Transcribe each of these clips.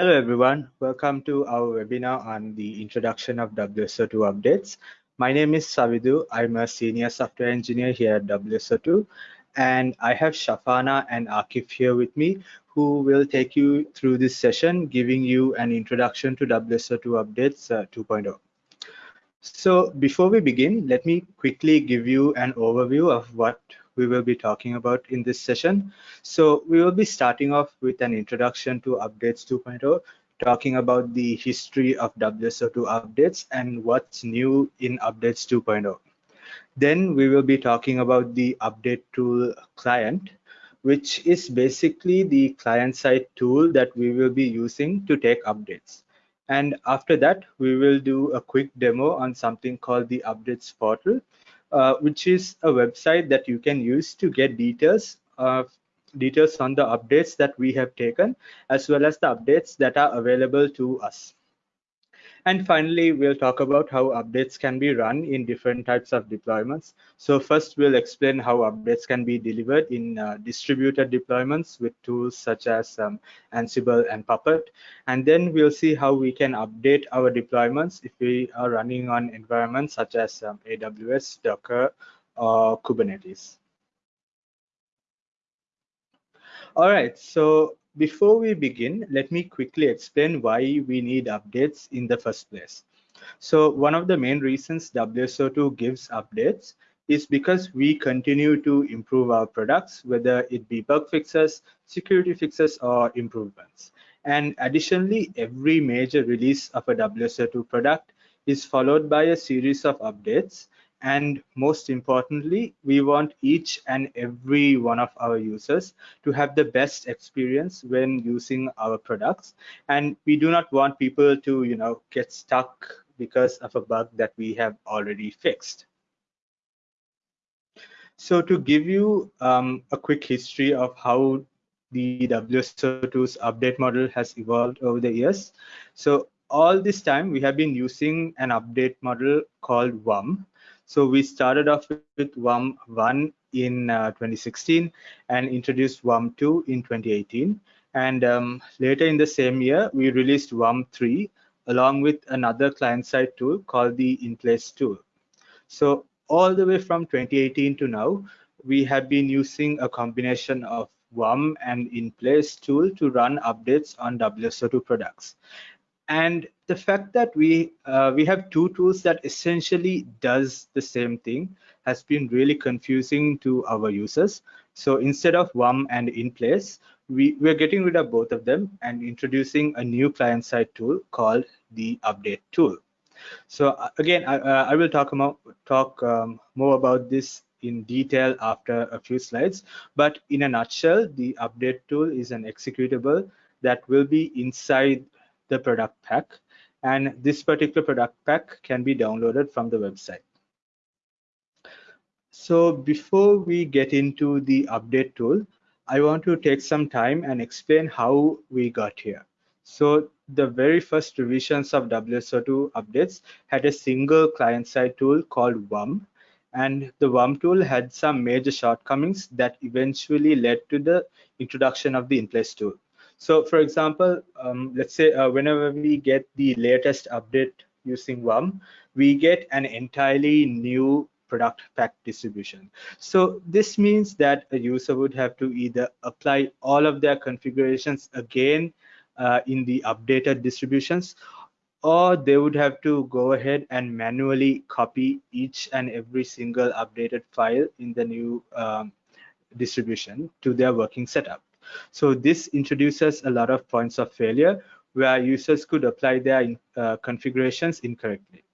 Hello everyone, welcome to our webinar on the introduction of WSO2 updates. My name is Savidu, I'm a senior software engineer here at WSO2 and I have Shafana and Akif here with me who will take you through this session giving you an introduction to WSO2 updates uh, 2.0. So before we begin, let me quickly give you an overview of what we will be talking about in this session. So we will be starting off with an introduction to Updates 2.0, talking about the history of WSO2 updates and what's new in Updates 2.0. Then we will be talking about the Update Tool client, which is basically the client-side tool that we will be using to take updates. And after that, we will do a quick demo on something called the Updates portal, uh, which is a website that you can use to get details of details on the updates that we have taken as well as the updates that are available to us and finally, we'll talk about how updates can be run in different types of deployments. So first, we'll explain how updates can be delivered in uh, distributed deployments with tools such as um, Ansible and Puppet. And then we'll see how we can update our deployments if we are running on environments such as um, AWS, Docker, or Kubernetes. All right, so before we begin, let me quickly explain why we need updates in the first place. So one of the main reasons WSO2 gives updates is because we continue to improve our products, whether it be bug fixes, security fixes, or improvements. And additionally, every major release of a WSO2 product is followed by a series of updates and most importantly we want each and every one of our users to have the best experience when using our products. And we do not want people to you know get stuck because of a bug that we have already fixed. So to give you um, a quick history of how the WSO2's update model has evolved over the years. So all this time we have been using an update model called WUM so we started off with WUM 1 in uh, 2016 and introduced WUM 2 in 2018. And um, later in the same year, we released WUM 3 along with another client-side tool called the InPlace tool. So all the way from 2018 to now, we have been using a combination of WUM and InPlace tool to run updates on WSO2 products and the fact that we uh, we have two tools that essentially does the same thing has been really confusing to our users. So instead of WUM and InPlace we we're getting rid of both of them and introducing a new client side tool called the update tool. So uh, again I, uh, I will talk about talk um, more about this in detail after a few slides. But in a nutshell the update tool is an executable that will be inside the product pack and this particular product pack can be downloaded from the website. So before we get into the update tool, I want to take some time and explain how we got here. So the very first revisions of WSO2 updates had a single client-side tool called WUM, and the WUM tool had some major shortcomings that eventually led to the introduction of the in-place tool. So for example, um, let's say uh, whenever we get the latest update using WUM, we get an entirely new product pack distribution. So this means that a user would have to either apply all of their configurations again uh, in the updated distributions, or they would have to go ahead and manually copy each and every single updated file in the new um, distribution to their working setup. So this introduces a lot of points of failure where users could apply their uh, configurations incorrectly.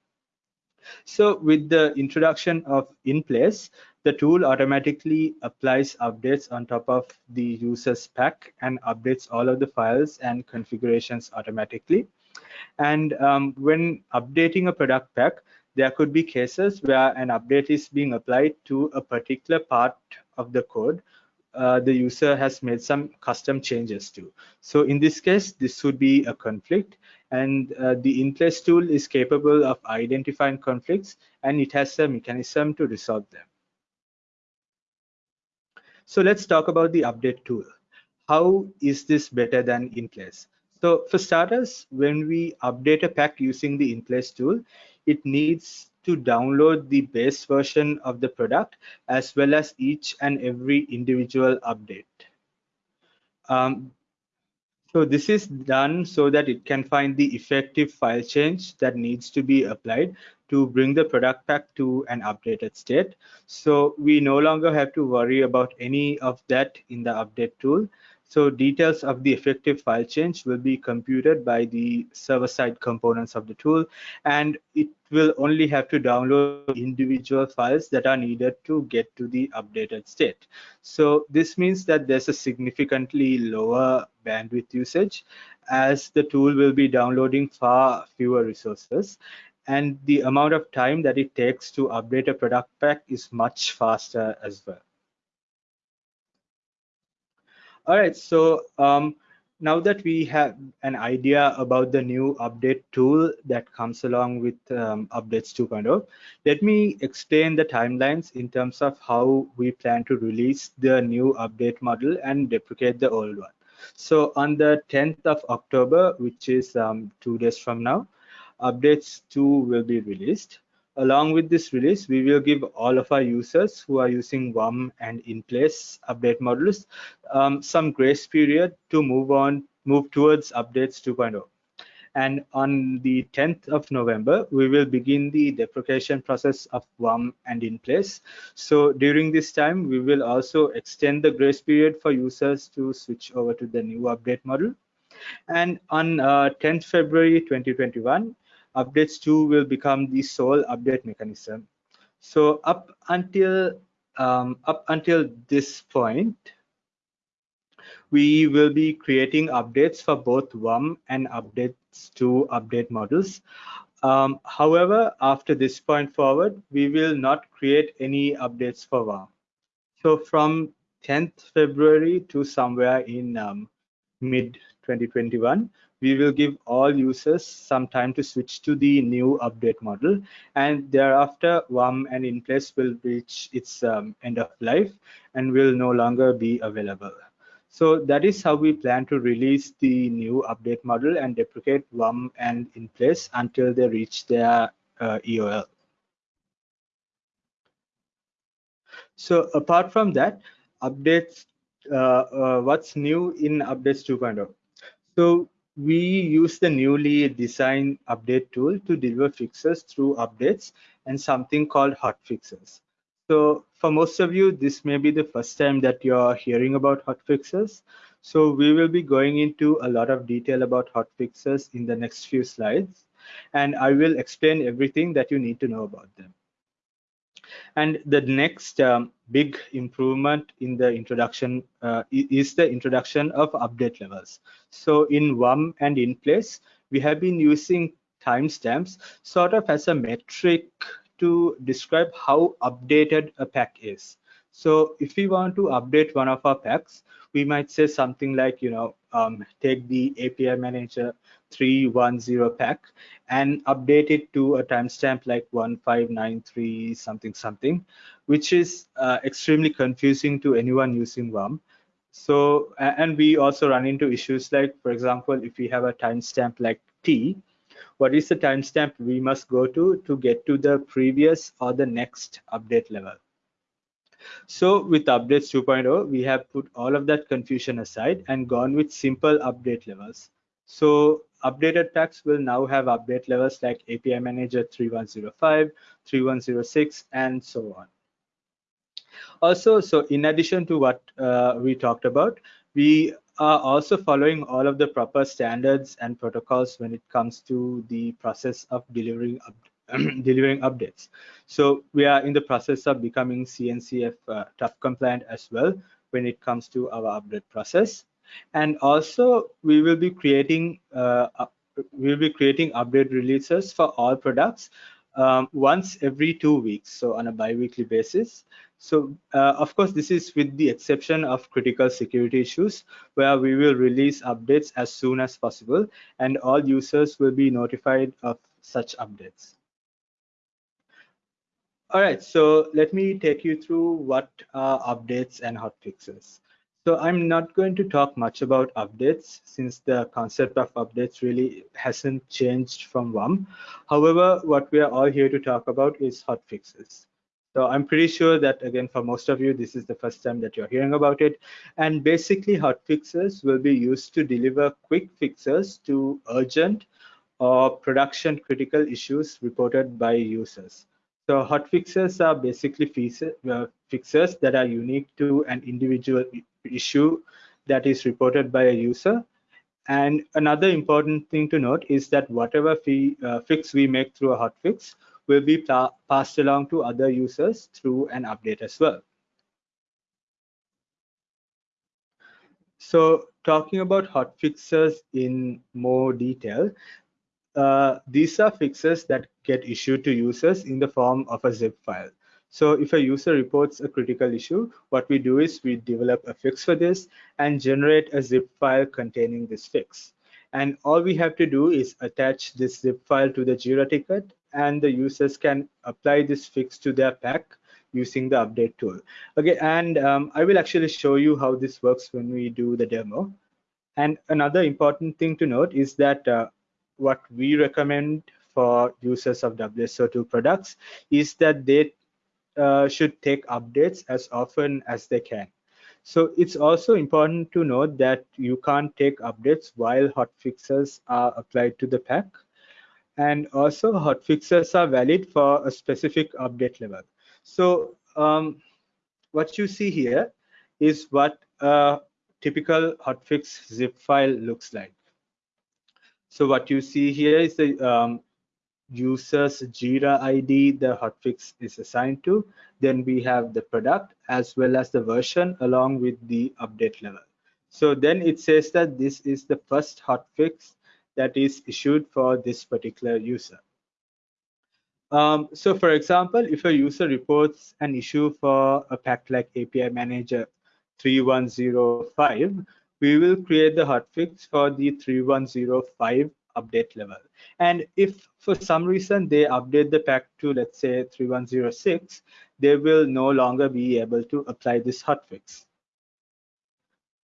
So with the introduction of in place, the tool automatically applies updates on top of the user's pack and updates all of the files and configurations automatically. And um, when updating a product pack, there could be cases where an update is being applied to a particular part of the code uh, the user has made some custom changes to. So in this case, this would be a conflict and uh, the InPlace tool is capable of identifying conflicts and it has a mechanism to resolve them. So let's talk about the update tool. How is this better than in-place? So for starters, when we update a pack using the in-place tool, it needs to download the base version of the product as well as each and every individual update. Um, so this is done so that it can find the effective file change that needs to be applied to bring the product pack to an updated state. So we no longer have to worry about any of that in the update tool. So details of the effective file change will be computed by the server-side components of the tool, and it will only have to download individual files that are needed to get to the updated state. So this means that there's a significantly lower bandwidth usage as the tool will be downloading far fewer resources and the amount of time that it takes to update a product pack is much faster as well. All right, so um, now that we have an idea about the new update tool that comes along with um, updates 2.0, let me explain the timelines in terms of how we plan to release the new update model and deprecate the old one. So on the 10th of October, which is um, two days from now, updates 2 will be released. Along with this release, we will give all of our users who are using WUM and in-place update models um, some grace period to move on, move towards updates 2.0. And on the 10th of November, we will begin the deprecation process of WUM and in place. So during this time, we will also extend the grace period for users to switch over to the new update model. And on uh, 10th February 2021, updates 2 will become the sole update mechanism. So up until um, up until this point, we will be creating updates for both WUM and updates to update models. Um, however, after this point forward, we will not create any updates for WUM. So from 10th February to somewhere in um, mid 2021, we will give all users some time to switch to the new update model and thereafter WUM and in place will reach its um, end of life and will no longer be available. So that is how we plan to release the new update model and deprecate WUM and in place until they reach their uh, EOL. So apart from that, updates, uh, uh, what's new in updates 2.0? So we use the newly designed update tool to deliver fixes through updates and something called hot fixes. So for most of you, this may be the first time that you're hearing about hot fixes. So we will be going into a lot of detail about hot fixes in the next few slides, and I will explain everything that you need to know about them. And the next um, big improvement in the introduction uh, is the introduction of update levels. So in WUM and in place, we have been using timestamps sort of as a metric to describe how updated a pack is. So if we want to update one of our packs, we might say something like, you know, um, take the API manager 310 pack and update it to a timestamp like 1593 something something, which is uh, extremely confusing to anyone using WUM. So, and we also run into issues like, for example, if we have a timestamp like T, what is the timestamp we must go to to get to the previous or the next update level? So with updates 2.0, we have put all of that confusion aside and gone with simple update levels. So updated packs will now have update levels like API Manager 3105, 3106, and so on. Also, so in addition to what uh, we talked about, we are also following all of the proper standards and protocols when it comes to the process of delivering delivering updates. So we are in the process of becoming CNCF uh, TUF compliant as well when it comes to our update process. And also we will be creating uh, we will be creating update releases for all products um, once every two weeks, so on a bi-weekly basis. So uh, of course, this is with the exception of critical security issues where we will release updates as soon as possible and all users will be notified of such updates. All right, so let me take you through what are updates and hotfixes. So I'm not going to talk much about updates since the concept of updates really hasn't changed from WUM. However, what we are all here to talk about is hot fixes. So I'm pretty sure that again, for most of you, this is the first time that you're hearing about it. And basically hot fixes will be used to deliver quick fixes to urgent or production critical issues reported by users. So hot fixes are basically uh, fixes that are unique to an individual issue that is reported by a user. And another important thing to note is that whatever fee, uh, fix we make through a hotfix will be passed along to other users through an update as well. So talking about hotfixes in more detail, uh, these are fixes that get issued to users in the form of a zip file. So if a user reports a critical issue, what we do is we develop a fix for this and generate a zip file containing this fix. And all we have to do is attach this zip file to the Jira ticket and the users can apply this fix to their pack using the update tool. Okay, and um, I will actually show you how this works when we do the demo. And another important thing to note is that uh, what we recommend for users of WSO2 products is that they uh, should take updates as often as they can. So it's also important to note that you can't take updates while hotfixes are applied to the pack. And also hotfixes are valid for a specific update level. So um, what you see here is what a typical hotfix zip file looks like. So what you see here is the um, user's Jira ID the hotfix is assigned to. Then we have the product as well as the version along with the update level. So then it says that this is the first hotfix that is issued for this particular user. Um, so for example, if a user reports an issue for a pack like API Manager 3105, we will create the hotfix for the 3105 update level. And if for some reason they update the pack to, let's say, 3106, they will no longer be able to apply this hotfix.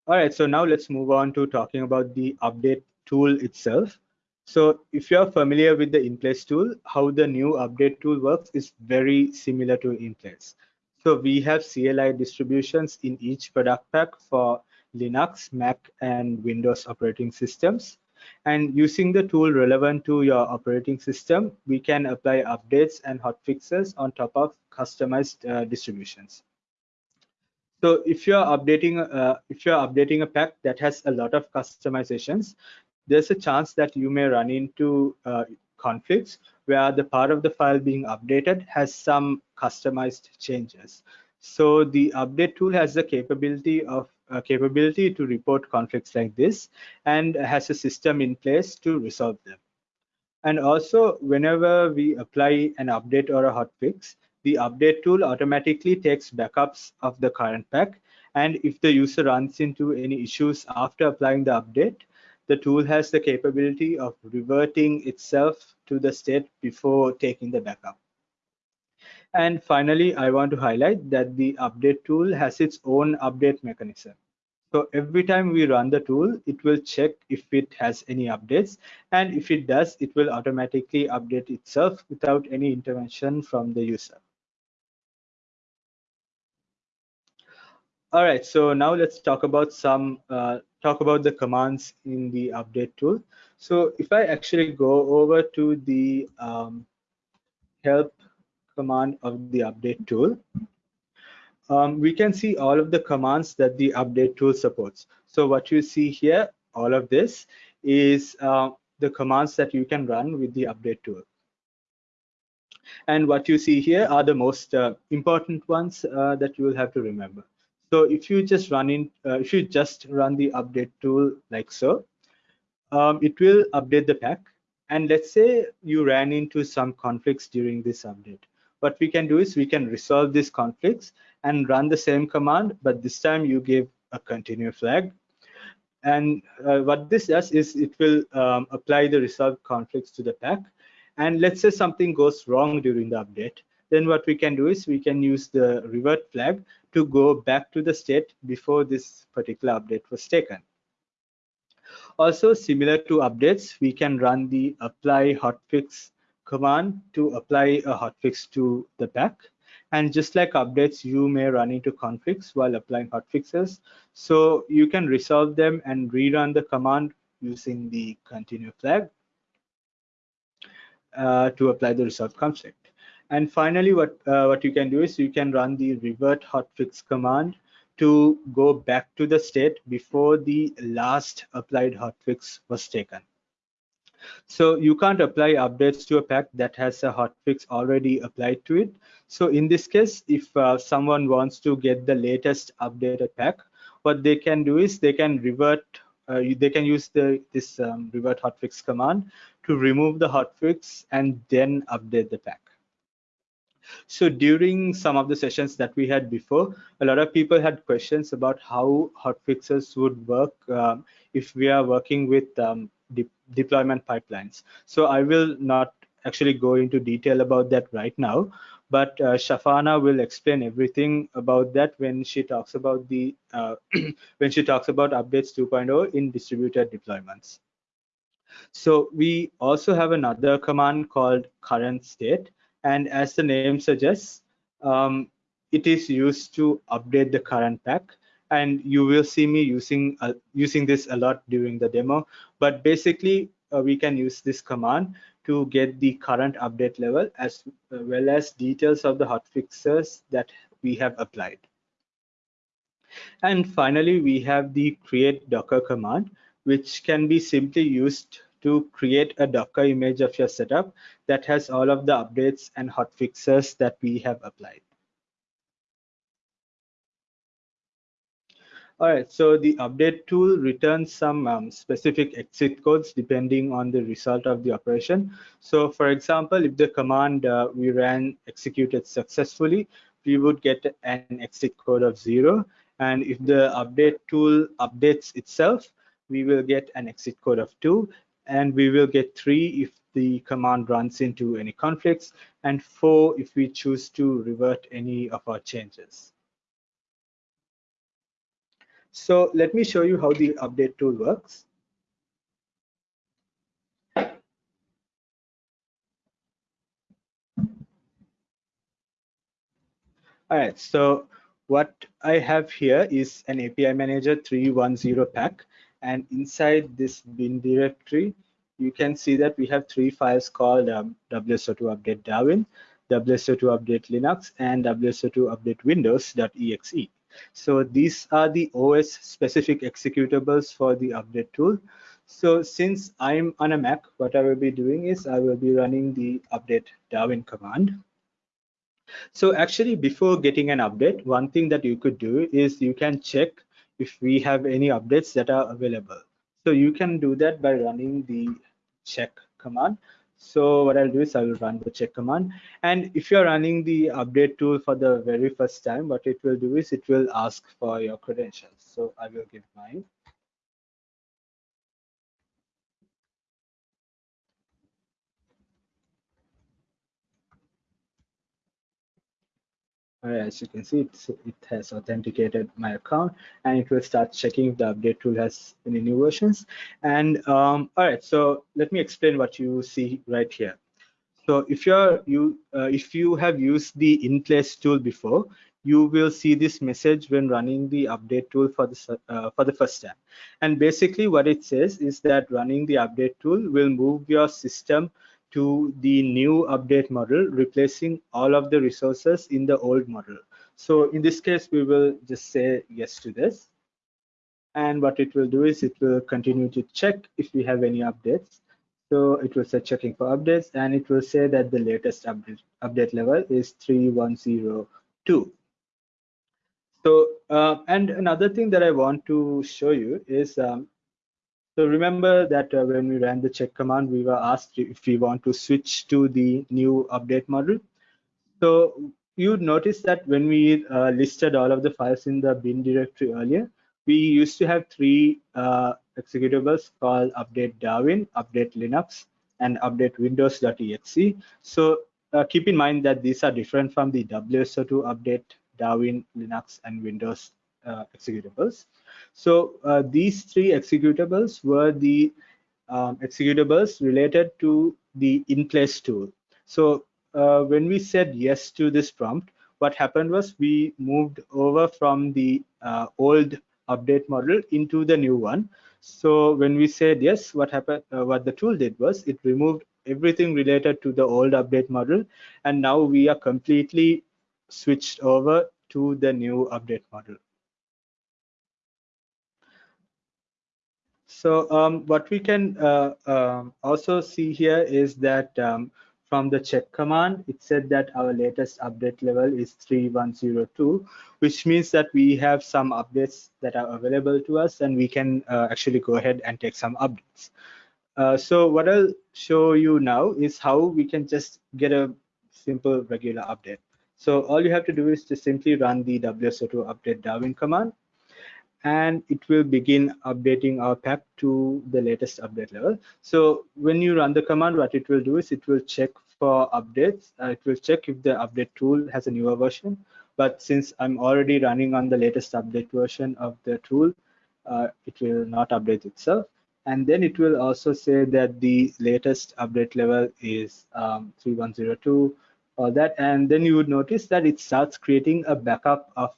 All right, so now let's move on to talking about the update tool itself. So if you're familiar with the in-place tool, how the new update tool works is very similar to in-place. So we have CLI distributions in each product pack for Linux, Mac, and Windows operating systems. And using the tool relevant to your operating system, we can apply updates and hotfixes on top of customized uh, distributions. So if you're updating uh, if you're updating a pack that has a lot of customizations, there's a chance that you may run into uh, conflicts where the part of the file being updated has some customized changes. So the update tool has the capability of uh, capability to report conflicts like this and has a system in place to resolve them. And also, whenever we apply an update or a hotfix, the update tool automatically takes backups of the current pack. And if the user runs into any issues after applying the update, the tool has the capability of reverting itself to the state before taking the backup. And finally, I want to highlight that the update tool has its own update mechanism. So every time we run the tool, it will check if it has any updates. And if it does, it will automatically update itself without any intervention from the user. All right, so now let's talk about some uh, talk about the commands in the update tool. So if I actually go over to the um, help command of the update tool, um, we can see all of the commands that the update tool supports. So what you see here, all of this is uh, the commands that you can run with the update tool. And what you see here are the most uh, important ones uh, that you will have to remember. So if you just run in, uh, if you just run the update tool like so, um, it will update the pack. And let's say you ran into some conflicts during this update. What we can do is we can resolve these conflicts and run the same command, but this time you give a continue flag. And uh, what this does is it will um, apply the resolve conflicts to the pack. And let's say something goes wrong during the update. Then what we can do is we can use the revert flag to go back to the state before this particular update was taken. Also, similar to updates, we can run the apply hotfix command to apply a hotfix to the pack. And just like updates, you may run into conflicts while applying hotfixes. So you can resolve them and rerun the command using the continue flag uh, to apply the resolve conflict. And finally, what, uh, what you can do is you can run the revert hotfix command to go back to the state before the last applied hotfix was taken. So you can't apply updates to a pack that has a hotfix already applied to it. So in this case, if uh, someone wants to get the latest updated pack, what they can do is they can revert, uh, they can use the this um, revert hotfix command to remove the hotfix and then update the pack. So during some of the sessions that we had before, a lot of people had questions about how hotfixes would work um, if we are working with um, de deployment pipelines. So I will not actually go into detail about that right now, but uh, Shafana will explain everything about that when she talks about the uh, when she talks about updates 2.0 in distributed deployments. So we also have another command called current state, and as the name suggests, um, it is used to update the current pack. And you will see me using uh, using this a lot during the demo. But basically uh, we can use this command to get the current update level as well as details of the hotfixes that we have applied. And finally we have the create docker command which can be simply used to create a docker image of your setup that has all of the updates and hotfixes that we have applied All right, so the update tool returns some um, specific exit codes depending on the result of the operation. So for example, if the command uh, we ran executed successfully, we would get an exit code of zero. And if the update tool updates itself, we will get an exit code of two. And we will get three if the command runs into any conflicts, and four if we choose to revert any of our changes. So let me show you how the update tool works. All right, so what I have here is an API Manager 310 pack, and inside this bin directory, you can see that we have three files called um, WSO2 update Darwin, WSO2 update Linux, and WSO2 update Windows.exe. So these are the OS specific executables for the update tool. So since I'm on a Mac, what I will be doing is I will be running the update Darwin command. So actually before getting an update, one thing that you could do is you can check if we have any updates that are available. So you can do that by running the check command. So what I'll do is I will run the check command. And if you're running the update tool for the very first time, what it will do is it will ask for your credentials. So I will give mine. As you can see it has authenticated my account and it will start checking if the update tool has any new versions. And um, all right so let me explain what you see right here. So if you're you uh, if you have used the in place tool before you will see this message when running the update tool for the uh, for the first time and basically what it says is that running the update tool will move your system to the new update model, replacing all of the resources in the old model. So in this case, we will just say yes to this. And what it will do is it will continue to check if we have any updates. So it will say checking for updates and it will say that the latest update, update level is 3102. So, uh, and another thing that I want to show you is um, so remember that uh, when we ran the check command, we were asked if we want to switch to the new update model. So you'd notice that when we uh, listed all of the files in the bin directory earlier, we used to have three uh, executables called update Darwin, update Linux, and update Windows.exe. So uh, keep in mind that these are different from the WSO2 update Darwin, Linux, and Windows uh, executables. So uh, these three executables were the um, executables related to the in place tool. So uh, when we said yes to this prompt, what happened was we moved over from the uh, old update model into the new one. So when we said yes, what happened? Uh, what the tool did was it removed everything related to the old update model, and now we are completely switched over to the new update model. So um, what we can uh, um, also see here is that um, from the check command, it said that our latest update level is 3102, which means that we have some updates that are available to us and we can uh, actually go ahead and take some updates. Uh, so what I'll show you now is how we can just get a simple regular update. So all you have to do is to simply run the WSO2 update Darwin command and it will begin updating our pack to the latest update level. So when you run the command, what it will do is it will check for updates. Uh, it will check if the update tool has a newer version. But since I'm already running on the latest update version of the tool, uh, it will not update itself. And then it will also say that the latest update level is um, 3102 or that. And then you would notice that it starts creating a backup of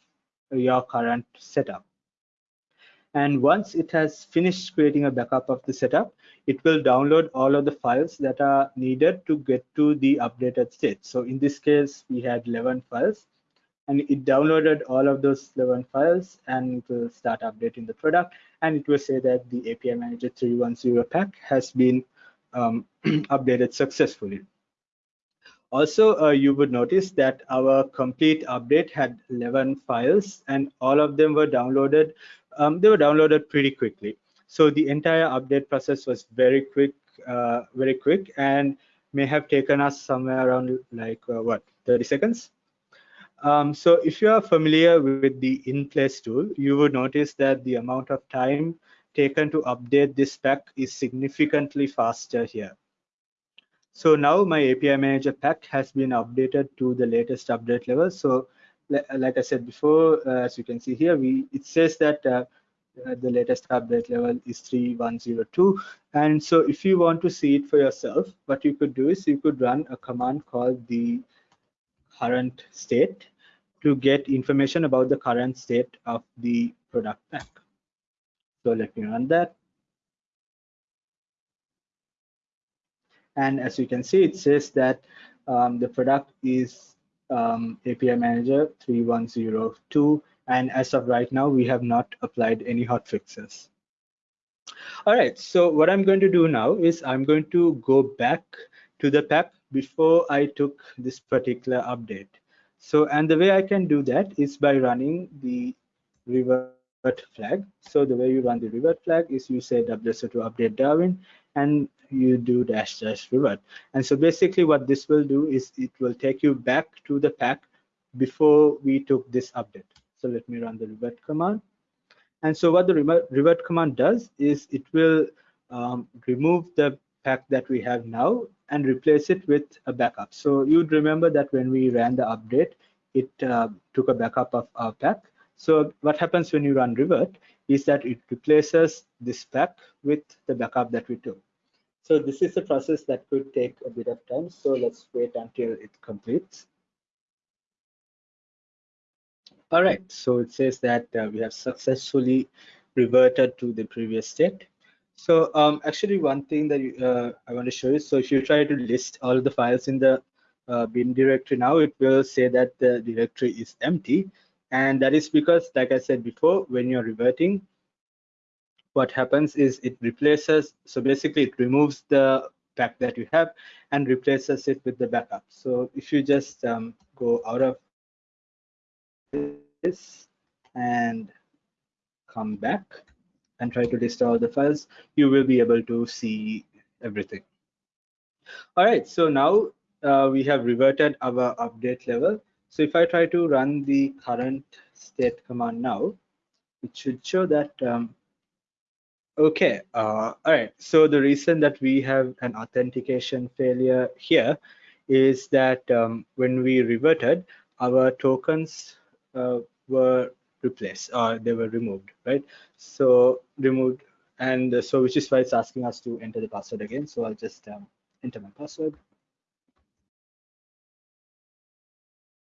your current setup. And once it has finished creating a backup of the setup, it will download all of the files that are needed to get to the updated state. So in this case, we had 11 files and it downloaded all of those 11 files and it will start updating the product. And it will say that the API Manager 310 pack has been um, updated successfully. Also, uh, you would notice that our complete update had 11 files and all of them were downloaded um, they were downloaded pretty quickly. So the entire update process was very quick, uh, very quick, and may have taken us somewhere around like uh, what 30 seconds. Um, so if you are familiar with the in-place tool, you would notice that the amount of time taken to update this pack is significantly faster here. So now my API Manager pack has been updated to the latest update level. So like I said before, uh, as you can see here, we it says that uh, uh, the latest update level is 3102. And so if you want to see it for yourself, what you could do is you could run a command called the current state to get information about the current state of the product pack. So let me run that. And as you can see, it says that um, the product is um, API Manager 3102. And as of right now, we have not applied any hot fixes. All right, so what I'm going to do now is I'm going to go back to the pack before I took this particular update. So, and the way I can do that is by running the revert flag. So the way you run the revert flag is you say WSO2 update Darwin and you do dash dash revert. And so basically what this will do is it will take you back to the pack before we took this update. So let me run the revert command. And so what the revert command does is it will um, remove the pack that we have now and replace it with a backup. So you'd remember that when we ran the update, it uh, took a backup of our pack. So what happens when you run revert is that it replaces this pack with the backup that we took. So this is a process that could take a bit of time. So let's wait until it completes. All right, so it says that uh, we have successfully reverted to the previous state. So um, actually one thing that uh, I want to show you, so if you try to list all the files in the uh, bin directory now, it will say that the directory is empty. And that is because, like I said before, when you're reverting, what happens is it replaces, so basically it removes the pack that you have and replaces it with the backup. So if you just um, go out of this and come back and try to list all the files, you will be able to see everything. All right, so now uh, we have reverted our update level. So if I try to run the current state command now, it should show that um, Okay, uh, all right. So the reason that we have an authentication failure here is that um, when we reverted, our tokens uh, were replaced or they were removed, right? So removed, and uh, so which is why it's asking us to enter the password again. So I'll just um, enter my password.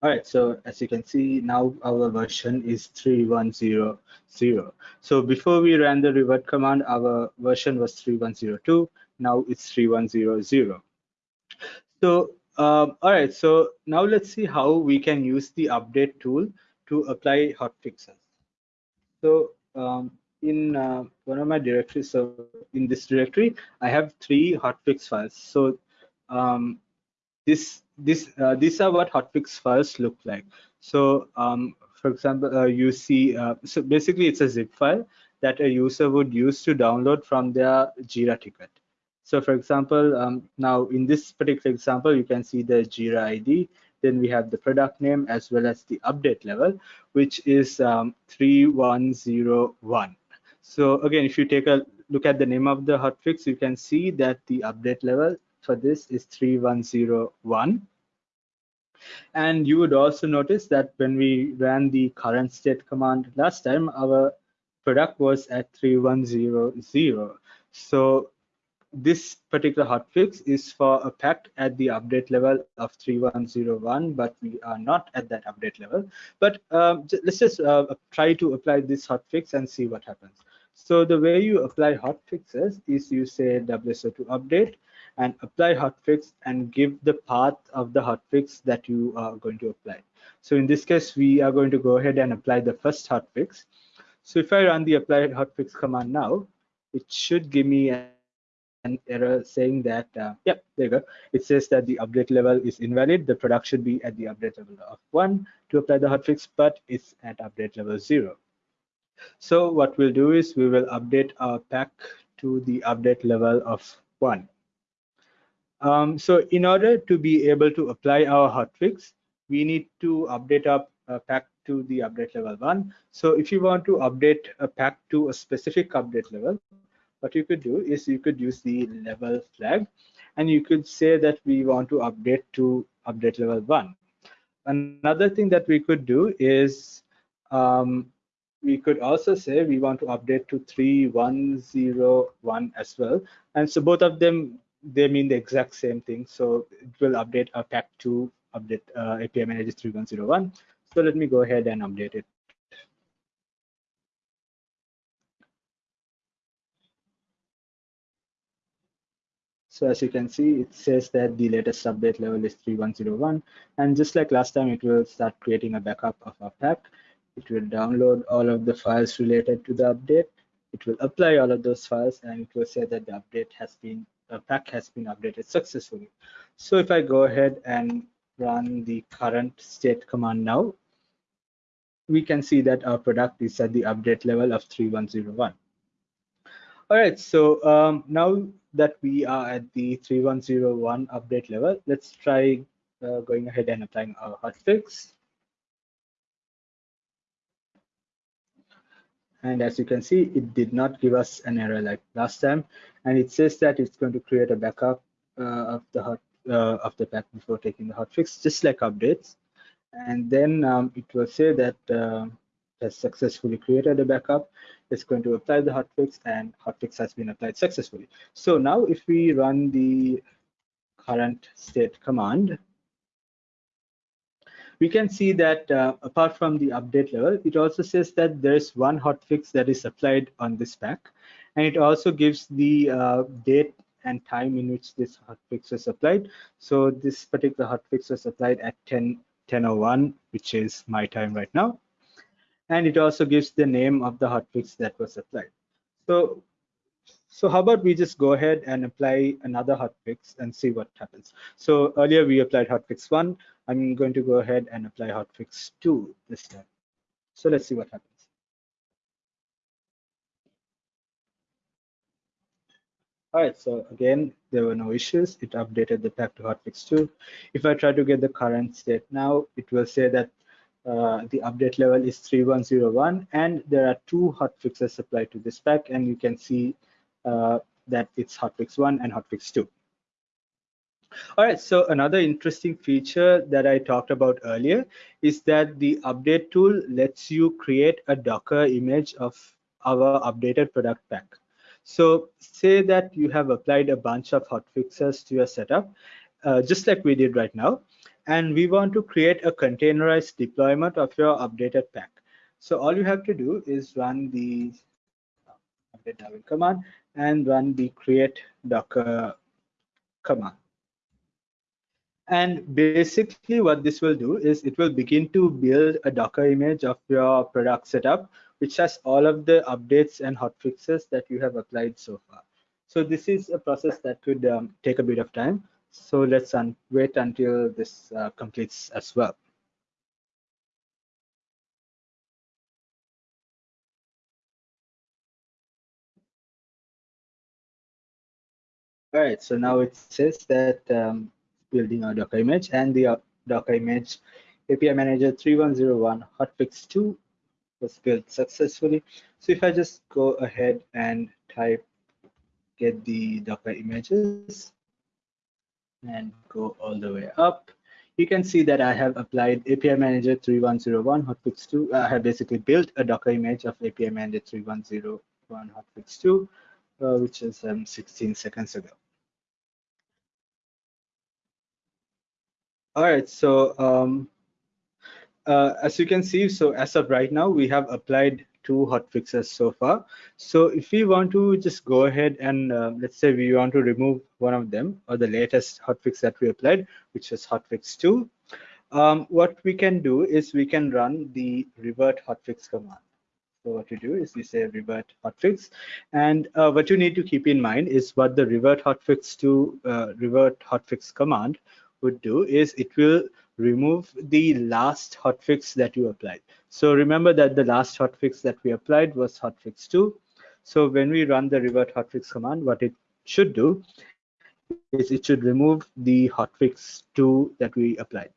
All right, so as you can see, now our version is 3100. So before we ran the revert command, our version was 3102. Now it's 3100. So, um, all right, so now let's see how we can use the update tool to apply hotfixes. So um, in uh, one of my directories, so in this directory, I have three hotfix files. So um, this this uh, these are what hotfix files look like. So um, for example, uh, you see, uh, so basically it's a zip file that a user would use to download from their Jira ticket. So for example, um, now in this particular example, you can see the Jira ID, then we have the product name as well as the update level, which is um, 3101. So again, if you take a look at the name of the hotfix, you can see that the update level for this is 3101. And you would also notice that when we ran the current state command last time, our product was at 3100. So this particular hotfix is for a pack at the update level of 3101, but we are not at that update level. But um, let's just uh, try to apply this hotfix and see what happens. So the way you apply hotfixes is you say WSO2 update and apply hotfix and give the path of the hotfix that you are going to apply. So in this case, we are going to go ahead and apply the first hotfix. So if I run the apply hotfix command now, it should give me an error saying that, uh, yep, there you go. It says that the update level is invalid. The product should be at the update level of one to apply the hotfix, but it's at update level zero. So what we'll do is we will update our pack to the update level of one. Um, so in order to be able to apply our hotfix, we need to update our uh, pack to the update level one. So if you want to update a pack to a specific update level, what you could do is you could use the level flag and you could say that we want to update to update level one. Another thing that we could do is um, we could also say we want to update to 3101 as well. And so both of them, they mean the exact same thing. So it will update a pack to update uh, API manager 3101. So let me go ahead and update it. So as you can see, it says that the latest update level is 3101. And just like last time, it will start creating a backup of our pack. It will download all of the files related to the update. It will apply all of those files and it will say that the update has been, pack has been updated successfully. So if I go ahead and run the current state command now, we can see that our product is at the update level of 3101. All right, so um, now that we are at the 3101 update level, let's try uh, going ahead and applying our hotfix. And as you can see, it did not give us an error like last time. And it says that it's going to create a backup uh, of the hot uh, of the pack before taking the hotfix, just like updates. And then um, it will say that uh, has successfully created a backup. It's going to apply the hotfix and hotfix has been applied successfully. So now if we run the current state command, we can see that uh, apart from the update level, it also says that there's one hotfix that is applied on this pack. And it also gives the uh, date and time in which this hotfix was applied. So this particular hotfix was applied at 10, 10.01, which is my time right now and it also gives the name of the hotfix that was applied. So, so how about we just go ahead and apply another hotfix and see what happens. So earlier we applied hotfix one. I'm going to go ahead and apply hotfix two this time. So let's see what happens. All right, so again, there were no issues. It updated the pack to hotfix 2. If I try to get the current state now, it will say that uh, the update level is 3101 and there are two hotfixes applied to this pack and you can see uh, that it's hotfix 1 and hotfix 2. All right, so another interesting feature that I talked about earlier is that the update tool lets you create a Docker image of our updated product pack. So say that you have applied a bunch of hotfixes to your setup, uh, just like we did right now, and we want to create a containerized deployment of your updated pack. So all you have to do is run the update command and run the create docker command. And basically what this will do is it will begin to build a Docker image of your product setup, which has all of the updates and hotfixes that you have applied so far. So this is a process that could um, take a bit of time. So let's wait until this uh, completes as well. All right, so now it says that um, building our Docker image and the uh, Docker image API Manager 3101 hotfix 2 was built successfully. So if I just go ahead and type get the Docker images and go all the way up, you can see that I have applied API Manager 3101 hotfix 2. I have basically built a Docker image of API Manager 3101 hotfix 2, uh, which is um, 16 seconds ago. All right, so um, uh, as you can see, so as of right now, we have applied two hotfixes so far. So if we want to just go ahead and uh, let's say we want to remove one of them or the latest hotfix that we applied, which is hotfix 2, um, what we can do is we can run the revert hotfix command. So what you do is you say revert hotfix, and uh, what you need to keep in mind is what the revert hotfix to uh, revert hotfix command would do is it will remove the last hotfix that you applied. So remember that the last hotfix that we applied was hotfix 2. So when we run the revert hotfix command, what it should do is it should remove the hotfix 2 that we applied.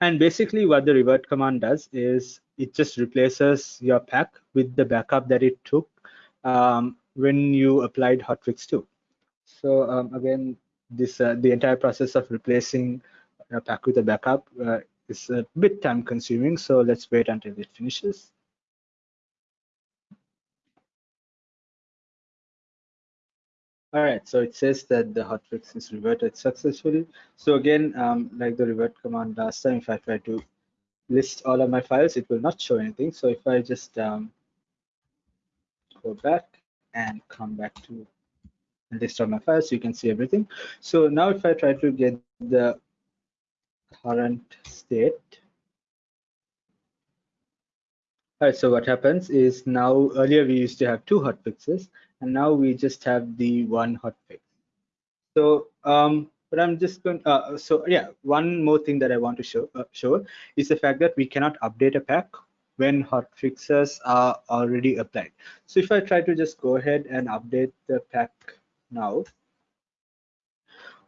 And basically what the revert command does is it just replaces your pack with the backup that it took um, when you applied hotfix 2. So um, again, this uh, the entire process of replacing pack with a backup uh, is a bit time consuming so let's wait until it finishes. All right so it says that the hotfix is reverted successfully. So again um, like the revert command last time if i try to list all of my files it will not show anything. So if i just um, go back and come back to list of my files you can see everything. So now if i try to get the current state. All right so what happens is now earlier we used to have two hotfixes and now we just have the one hotfix so um but i'm just going uh, so yeah one more thing that i want to show uh, show is the fact that we cannot update a pack when hotfixes are already applied. So if i try to just go ahead and update the pack now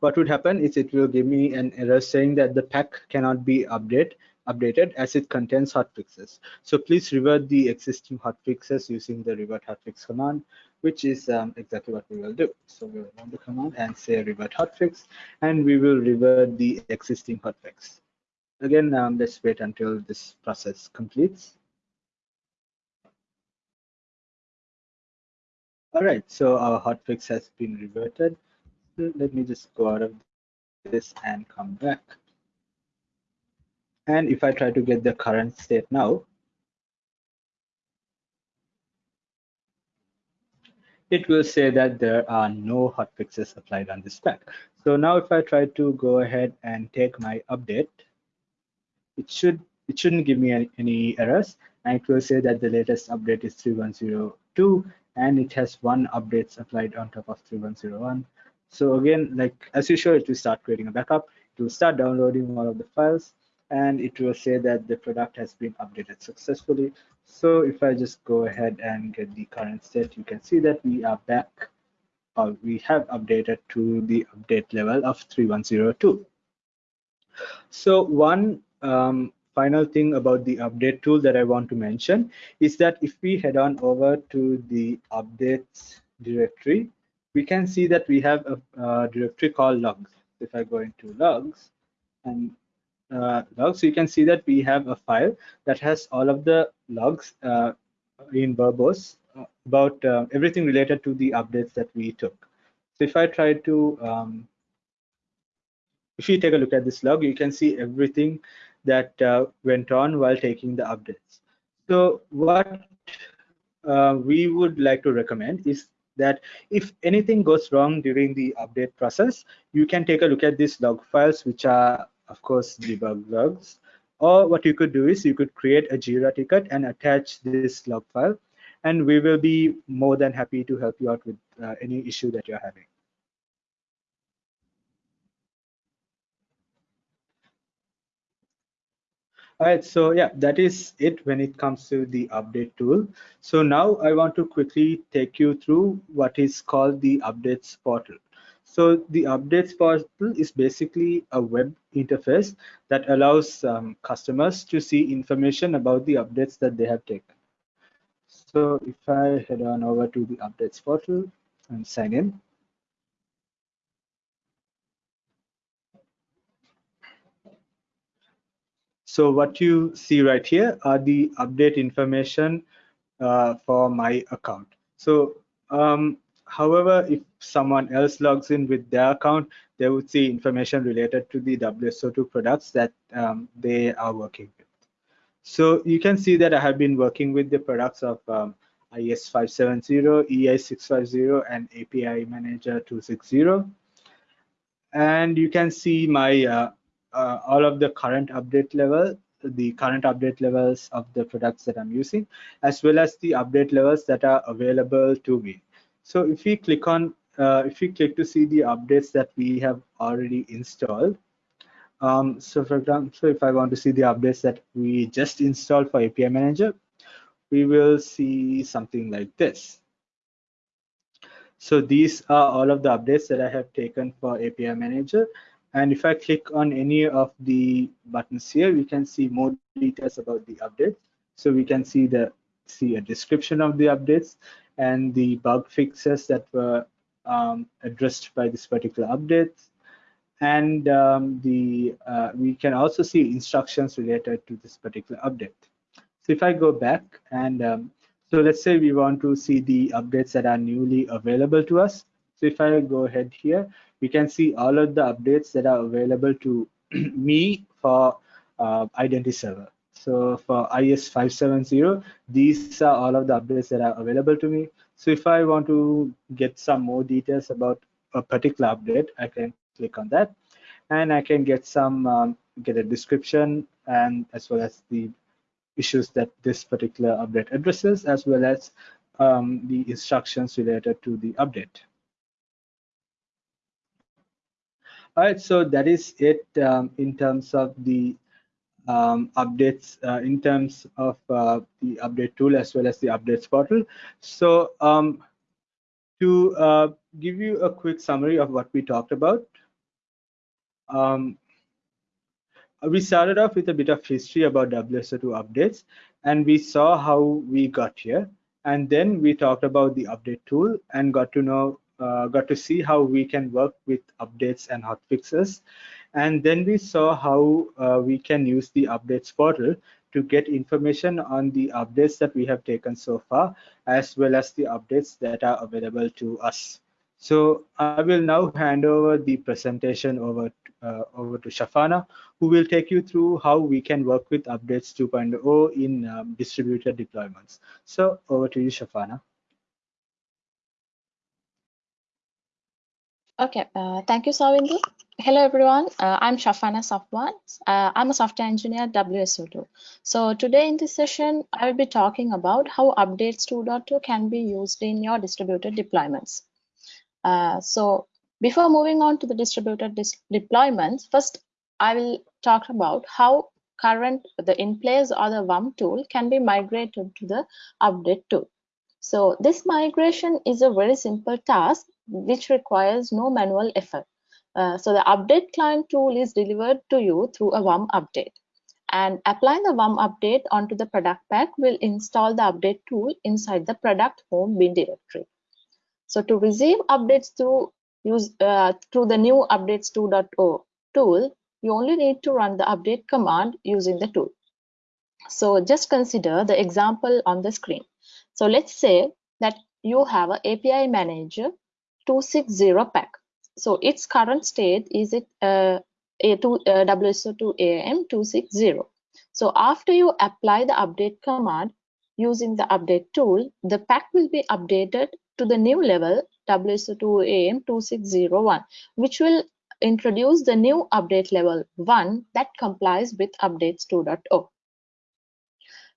what would happen is it will give me an error saying that the pack cannot be update, updated as it contains hotfixes. So please revert the existing hotfixes using the revert hotfix command, which is um, exactly what we will do. So we will run the command and say revert hotfix, and we will revert the existing hotfix. Again, um, let's wait until this process completes. All right, so our hotfix has been reverted. Let me just go out of this and come back. And if I try to get the current state now, it will say that there are no hotfixes applied on this pack. So now if I try to go ahead and take my update, it should it shouldn't give me any, any errors and it will say that the latest update is 3102 and it has one updates applied on top of 3101 so again like as usual it will start creating a backup. It will start downloading all of the files and it will say that the product has been updated successfully. So if i just go ahead and get the current state you can see that we are back or we have updated to the update level of 3102 so one um, final thing about the update tool that I want to mention is that if we head on over to the updates directory, we can see that we have a, a directory called logs. if I go into logs and uh, logs, you can see that we have a file that has all of the logs uh, in verbose uh, about uh, everything related to the updates that we took. So if I try to, um, if you take a look at this log, you can see everything that uh, went on while taking the updates. So what uh, we would like to recommend is that if anything goes wrong during the update process, you can take a look at these log files, which are, of course, debug logs. Or what you could do is you could create a Jira ticket and attach this log file, and we will be more than happy to help you out with uh, any issue that you're having. All right, so yeah, that is it when it comes to the update tool. So now I want to quickly take you through what is called the updates portal. So the updates portal is basically a web interface that allows um, customers to see information about the updates that they have taken. So if I head on over to the updates portal and sign in, So what you see right here are the update information uh, for my account. So um, however, if someone else logs in with their account, they would see information related to the WSO2 products that um, they are working with. So you can see that I have been working with the products of um, IES 570, EI 650, and API Manager 260. And you can see my uh, uh, all of the current update level the current update levels of the products that I'm using, as well as the update levels that are available to me. So if we click on, uh, if we click to see the updates that we have already installed, um, so for example, if I want to see the updates that we just installed for API Manager, we will see something like this. So these are all of the updates that I have taken for API Manager and if I click on any of the buttons here, we can see more details about the update. So we can see the see a description of the updates and the bug fixes that were um, addressed by this particular update. And um, the uh, we can also see instructions related to this particular update. So if I go back and um, so let's say we want to see the updates that are newly available to us. So if I go ahead here, we can see all of the updates that are available to me for uh, identity server. So for IS570, these are all of the updates that are available to me. So if I want to get some more details about a particular update, I can click on that and I can get some um, get a description and as well as the issues that this particular update addresses as well as um, the instructions related to the update. All right, so that is it um, in terms of the um, updates, uh, in terms of uh, the update tool as well as the updates portal. So um, to uh, give you a quick summary of what we talked about, um, we started off with a bit of history about WSO2 updates, and we saw how we got here. And then we talked about the update tool and got to know uh, got to see how we can work with updates and hotfixes. And then we saw how uh, we can use the updates portal to get information on the updates that we have taken so far, as well as the updates that are available to us. So I will now hand over the presentation over, uh, over to Shafana, who will take you through how we can work with updates 2.0 in um, distributed deployments. So over to you, Shafana. Okay, uh, thank you, Savindu. Hello, everyone. Uh, I'm Shafana Safwan. Uh, I'm a software engineer at WSO2. So today in this session, I will be talking about how updates 2.2 can be used in your distributed deployments. Uh, so before moving on to the distributed dis deployments, first I will talk about how current the in place or the WUM tool can be migrated to the update tool. So this migration is a very simple task which requires no manual effort. Uh, so the update client tool is delivered to you through a WUM update. And applying the WUM update onto the product pack will install the update tool inside the product home bin directory. So to receive updates through use uh, through the new updates 2.0 tool, you only need to run the update command using the tool. So just consider the example on the screen. So let's say that you have a API manager 260 pack. So its current state is it uh, A2 uh, WSO2 AM 260. So after you apply the update command using the update tool, the pack will be updated to the new level WSO2 AM 2601, which will introduce the new update level 1 that complies with updates 2.0.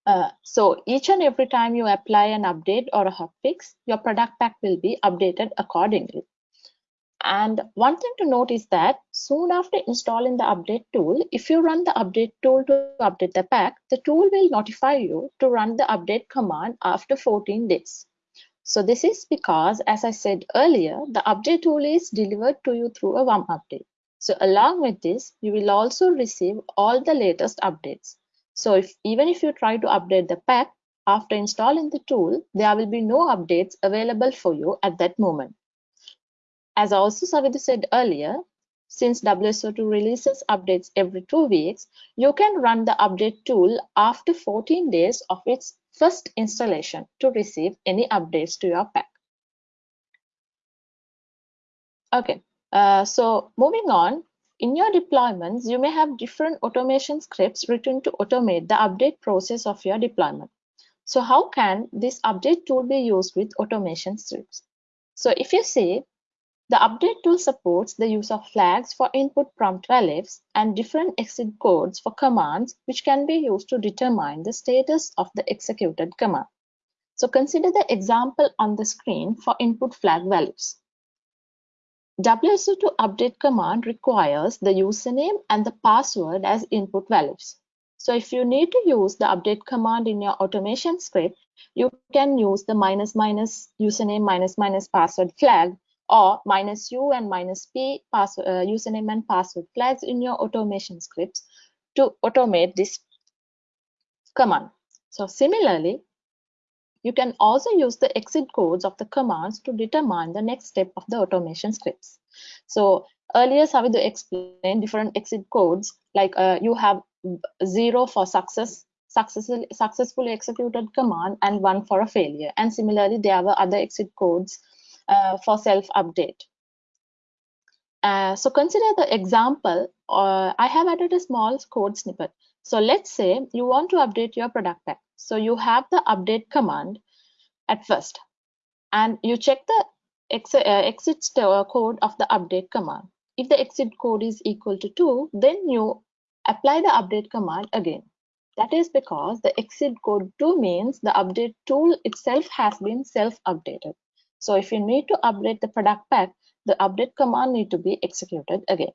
Uh, so each and every time you apply an update or a hotfix, your product pack will be updated accordingly. And one thing to note is that soon after installing the update tool, if you run the update tool to update the pack, the tool will notify you to run the update command after 14 days. So this is because, as I said earlier, the update tool is delivered to you through a WUM update. So along with this, you will also receive all the latest updates. So if even if you try to update the pack after installing the tool, there will be no updates available for you at that moment. As also Savidhi said earlier, since WSO2 releases updates every two weeks, you can run the update tool after 14 days of its first installation to receive any updates to your pack. Okay, uh, so moving on, in your deployments, you may have different automation scripts written to automate the update process of your deployment. So how can this update tool be used with automation scripts? So if you see, the update tool supports the use of flags for input prompt values and different exit codes for commands which can be used to determine the status of the executed command. So consider the example on the screen for input flag values. WSO2 update command requires the username and the password as input values. So if you need to use the update command in your automation script, you can use the minus minus username minus minus password flag or minus u and minus p password, uh, username and password flags in your automation scripts to automate this command. So similarly, you can also use the exit codes of the commands to determine the next step of the automation scripts. So earlier Savidu explained different exit codes like uh, you have zero for success successfully, successfully executed command and one for a failure. And similarly, there were other exit codes uh, for self-update. Uh, so consider the example, uh, I have added a small code snippet. So let's say you want to update your product pack. So you have the update command at first, and you check the ex uh, exit code of the update command. If the exit code is equal to 2, then you apply the update command again. That is because the exit code 2 means the update tool itself has been self-updated. So if you need to update the product pack, the update command need to be executed again.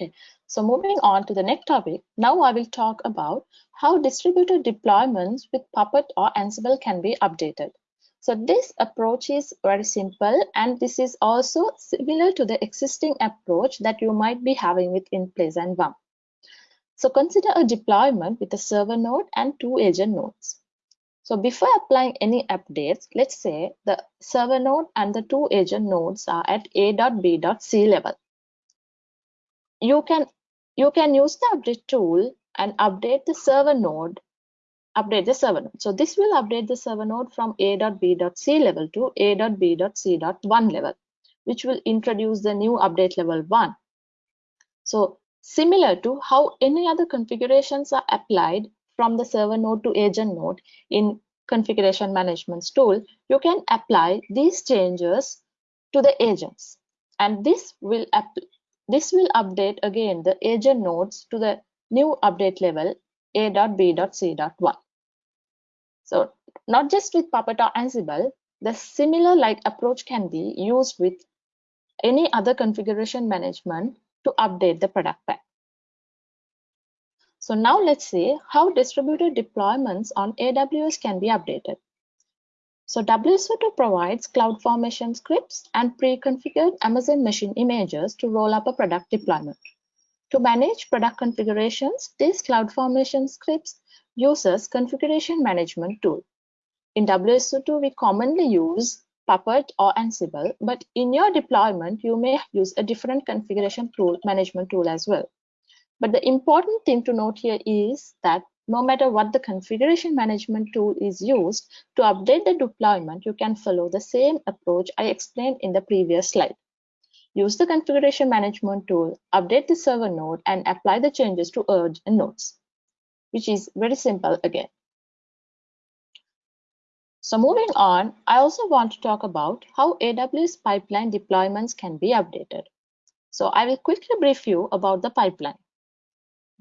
Okay, so moving on to the next topic, now I will talk about how distributed deployments with Puppet or Ansible can be updated. So this approach is very simple and this is also similar to the existing approach that you might be having with InPlace and WUM. So consider a deployment with a server node and two agent nodes. So before applying any updates, let's say the server node and the two agent nodes are at a.b.c level. You can you can use the update tool and update the server node, update the server node. So this will update the server node from a.b.c level to a.b.c.1 level, which will introduce the new update level 1. So similar to how any other configurations are applied from the server node to agent node in configuration management tool, you can apply these changes to the agents. And this will this will update again the agent nodes to the new update level a.b.c.1. So not just with Puppet or Ansible, the similar like approach can be used with any other configuration management to update the product pack. So now let's see how distributed deployments on AWS can be updated. So WSO2 provides CloudFormation scripts and pre-configured Amazon machine images to roll up a product deployment. To manage product configurations, this CloudFormation scripts uses configuration management tool. In WSO2, we commonly use Puppet or Ansible, but in your deployment, you may use a different configuration tool, management tool as well. But the important thing to note here is that no matter what the configuration management tool is used to update the deployment, you can follow the same approach I explained in the previous slide. Use the configuration management tool, update the server node, and apply the changes to agent nodes, which is very simple again. So moving on, I also want to talk about how AWS pipeline deployments can be updated. So I will quickly brief you about the pipeline.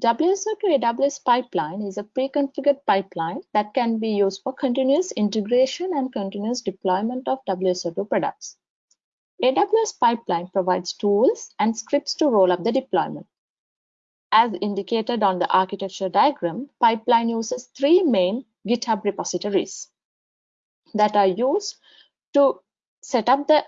WSO2 AWS pipeline is a pre-configured pipeline that can be used for continuous integration and continuous deployment of WSO2 products. AWS pipeline provides tools and scripts to roll up the deployment. As indicated on the architecture diagram, pipeline uses three main GitHub repositories that are used to set up the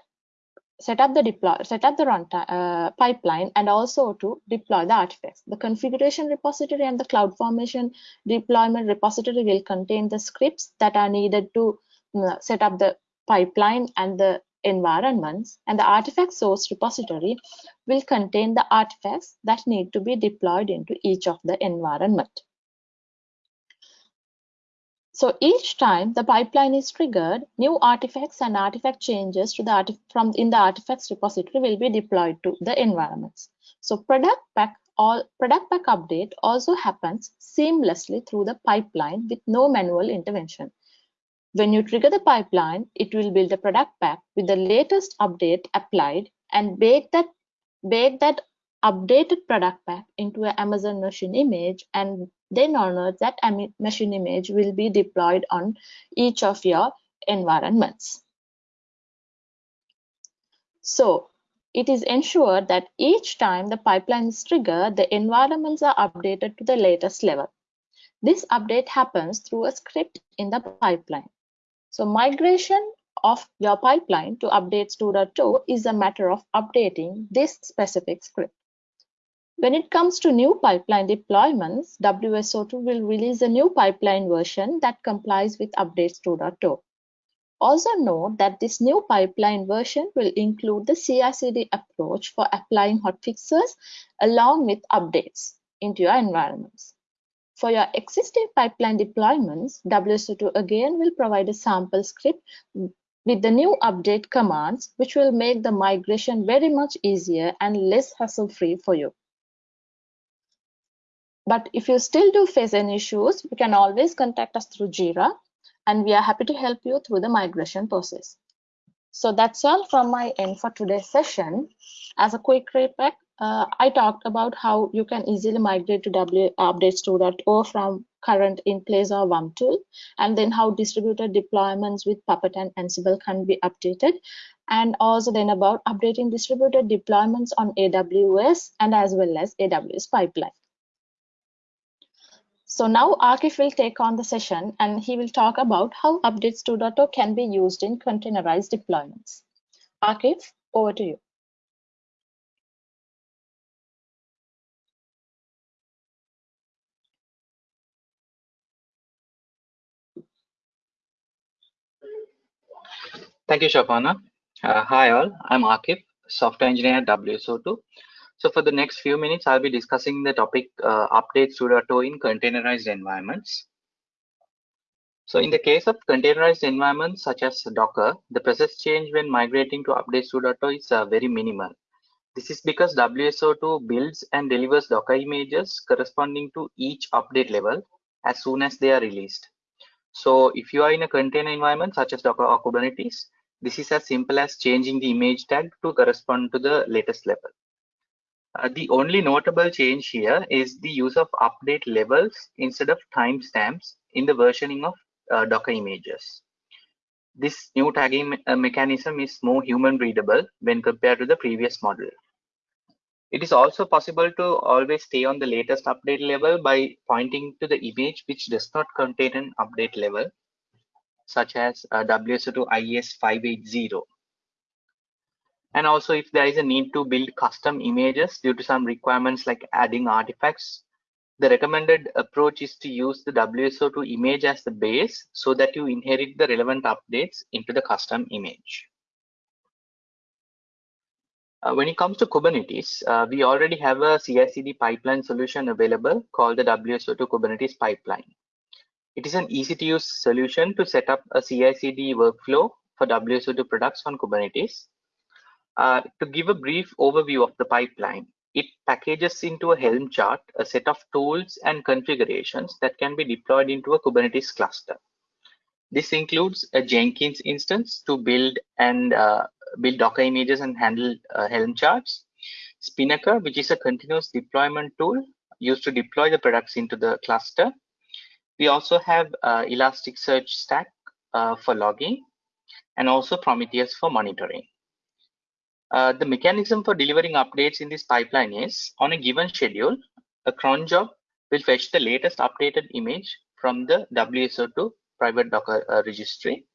set up the deploy set up the runtime uh, pipeline and also to deploy the artifacts. The configuration repository and the cloud formation deployment repository will contain the scripts that are needed to uh, set up the pipeline and the environments. And the artifact source repository will contain the artifacts that need to be deployed into each of the environment so each time the pipeline is triggered, new artifacts and artifact changes to the from in the artifacts repository will be deployed to the environments. So product pack all product pack update also happens seamlessly through the pipeline with no manual intervention. When you trigger the pipeline, it will build a product pack with the latest update applied and bake that bake that updated product pack into an Amazon machine image and then honor that machine image will be deployed on each of your environments. So it is ensured that each time the pipeline is triggered, the environments are updated to the latest level. This update happens through a script in the pipeline. So migration of your pipeline to updates 2.2 is a matter of updating this specific script. When it comes to new pipeline deployments, WSO2 will release a new pipeline version that complies with updates 2.2. Also note that this new pipeline version will include the CI/CD approach for applying hotfixes along with updates into your environments. For your existing pipeline deployments, WSO2 again will provide a sample script with the new update commands, which will make the migration very much easier and less hassle-free for you. But if you still do face any issues, you can always contact us through Jira and we are happy to help you through the migration process. So that's all from my end for today's session. As a quick recap, uh, I talked about how you can easily migrate to W updates 2.0 from current in place or WUM tool, and then how distributed deployments with Puppet and Ansible can be updated, and also then about updating distributed deployments on AWS and as well as AWS pipeline. So now Akif will take on the session and he will talk about how Updates 2.0 can be used in containerized deployments. Akif, over to you. Thank you, Shafana. Uh, hi all, I'm Akif, software engineer at WSO2. So for the next few minutes, I'll be discussing the topic uh, updates to in containerized environments. So in the case of containerized environments such as Docker, the process change when migrating to updates 2.0 is uh, very minimal. This is because WSO2 builds and delivers Docker images corresponding to each update level as soon as they are released. So if you are in a container environment such as Docker or Kubernetes, this is as simple as changing the image tag to correspond to the latest level. Uh, the only notable change here is the use of update levels instead of timestamps in the versioning of uh, Docker images. This new tagging uh, mechanism is more human readable when compared to the previous model. It is also possible to always stay on the latest update level by pointing to the image which does not contain an update level, such as uh, WSO2 IES 580 and also if there is a need to build custom images due to some requirements like adding artifacts the recommended approach is to use the WSO2 image as the base so that you inherit the relevant updates into the custom image. Uh, when it comes to Kubernetes, uh, we already have a CI/CD pipeline solution available called the WSO2 Kubernetes pipeline. It is an easy-to-use solution to set up a CI/CD workflow for WSO2 products on Kubernetes. Uh, to give a brief overview of the pipeline, it packages into a Helm chart a set of tools and configurations that can be deployed into a Kubernetes cluster. This includes a Jenkins instance to build and uh, build Docker images and handle uh, Helm charts. Spinnaker, which is a continuous deployment tool used to deploy the products into the cluster. We also have uh, Elasticsearch Stack uh, for logging and also Prometheus for monitoring. Uh, the mechanism for delivering updates in this pipeline is on a given schedule, a cron job will fetch the latest updated image from the WSO2 private Docker uh, registry.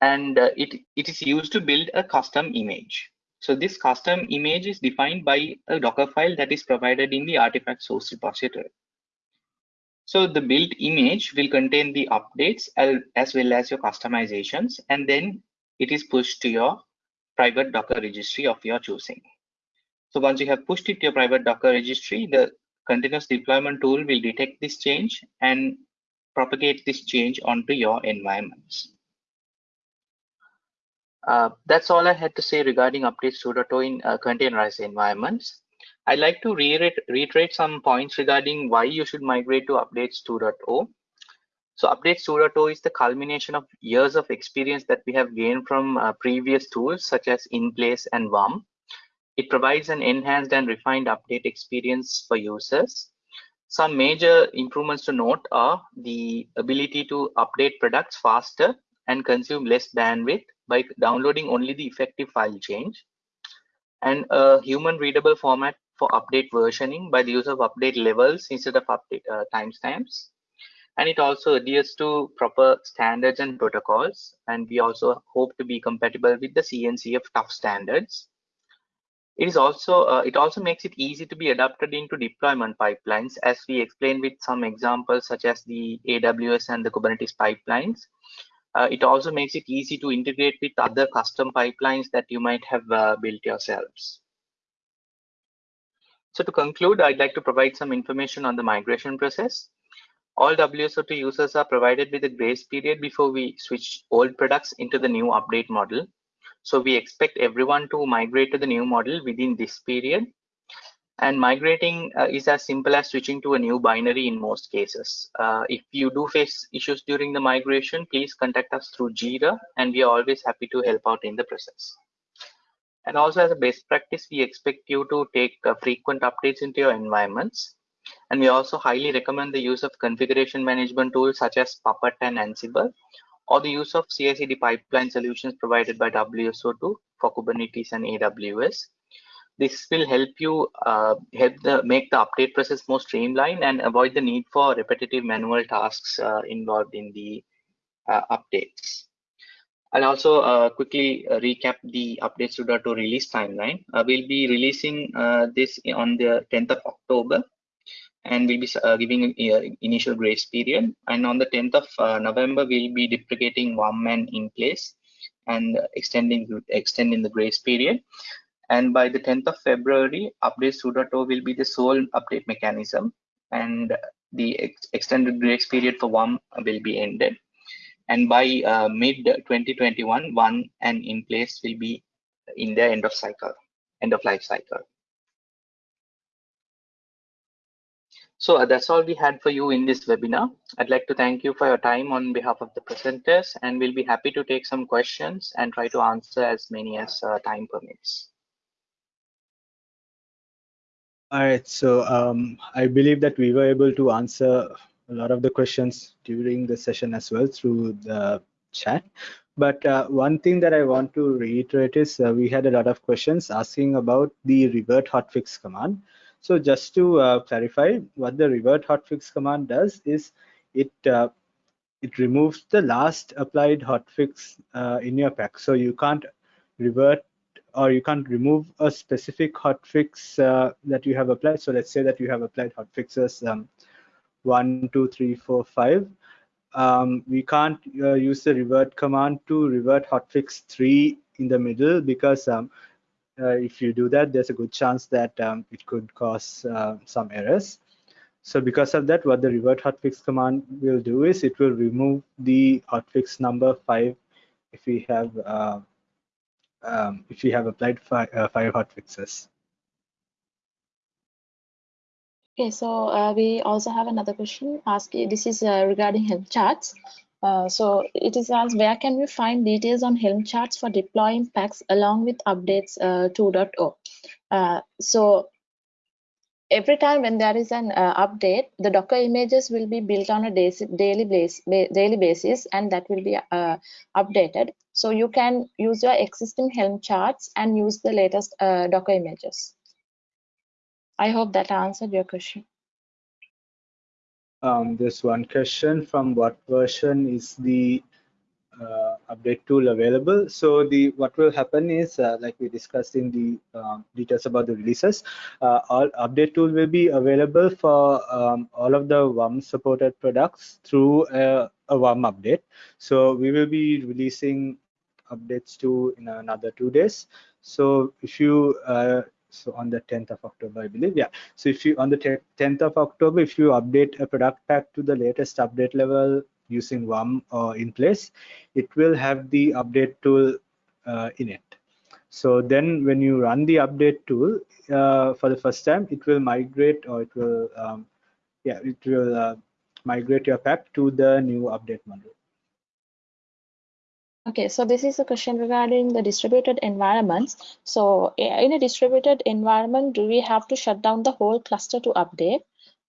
And uh, it, it is used to build a custom image. So this custom image is defined by a Docker file that is provided in the artifact source repository. So the built image will contain the updates as well as your customizations, and then it is pushed to your private Docker registry of your choosing. So once you have pushed it to your private Docker registry, the continuous deployment tool will detect this change and propagate this change onto your environments. Uh, that's all I had to say regarding updates 2.0 in uh, containerized environments. I'd like to reiterate, reiterate some points regarding why you should migrate to updates 2.0. So updates 2.0 is the culmination of years of experience that we have gained from uh, previous tools such as InPlace and WUM. It provides an enhanced and refined update experience for users. Some major improvements to note are the ability to update products faster and consume less bandwidth by downloading only the effective file change and a human readable format for update versioning by the use of update levels instead of update uh, timestamps and it also adheres to proper standards and protocols. And we also hope to be compatible with the CNCF TUF standards. It is also uh, it also makes it easy to be adapted into deployment pipelines as we explained with some examples such as the aws and the kubernetes pipelines. Uh, it also makes it easy to integrate with other custom pipelines that you might have uh, built yourselves. So to conclude i'd like to provide some information on the migration process all WSO2 users are provided with a grace period before we switch old products into the new update model. So we expect everyone to migrate to the new model within this period. And migrating uh, is as simple as switching to a new binary in most cases. Uh, if you do face issues during the migration, please contact us through Jira and we are always happy to help out in the process. And also as a best practice, we expect you to take uh, frequent updates into your environments and we also highly recommend the use of configuration management tools such as Puppet and Ansible, or the use of CI/CD pipeline solutions provided by WSO2 for Kubernetes and AWS. This will help you uh, help the make the update process more streamlined and avoid the need for repetitive manual tasks uh, involved in the uh, updates. I'll also uh, quickly uh, recap the updates 2.2 release timeline. Uh, we'll be releasing this on the 10th of October and we'll be uh, giving an initial grace period. And on the 10th of uh, November, we'll be deprecating WUM and in place and extending extending the grace period. And by the 10th of February, update 2.0 will be the sole update mechanism, and the ex extended grace period for WUM will be ended. And by uh, mid 2021, WUM and in place will be in the end of cycle, end of life cycle. So uh, that's all we had for you in this webinar. I'd like to thank you for your time on behalf of the presenters and we'll be happy to take some questions and try to answer as many as uh, time permits. All right, so um, I believe that we were able to answer a lot of the questions during the session as well through the chat. But uh, one thing that I want to reiterate is uh, we had a lot of questions asking about the revert hotfix command. So just to uh, clarify, what the revert hotfix command does is it uh, it removes the last applied hotfix uh, in your pack. So you can't revert or you can't remove a specific hotfix uh, that you have applied. So let's say that you have applied hotfixes um, one, two, three, four, five. Um, we can't uh, use the revert command to revert hotfix three in the middle because um, if you do that, there's a good chance that um, it could cause uh, some errors. So because of that, what the revert hotfix command will do is it will remove the hotfix number five if we have uh, um, if we have applied five, uh, five hotfixes. Okay, so uh, we also have another question asking. This is uh, regarding Helm charts. Uh, so it is asked where can we find details on Helm charts for deploying packs along with updates uh, 2.0. Uh, so every time when there is an uh, update, the Docker images will be built on a daily, base, daily basis and that will be uh, updated. So you can use your existing Helm charts and use the latest uh, Docker images. I hope that answered your question. Um, there's one question from what version is the uh, update tool available. So the what will happen is uh, like we discussed in the um, details about the releases, uh, all update tool will be available for um, all of the WUM supported products through a, a WUM update. So we will be releasing updates to in another two days. So if you uh, so on the 10th of october i believe yeah. So if you on the 10th of october if you update a product pack to the latest update level using WUM uh, in place it will have the update tool uh, in it. So then when you run the update tool uh, for the first time it will migrate or it will um, yeah it will uh, migrate your pack to the new update module Okay, so this is a question regarding the distributed environments. So in a distributed environment, do we have to shut down the whole cluster to update?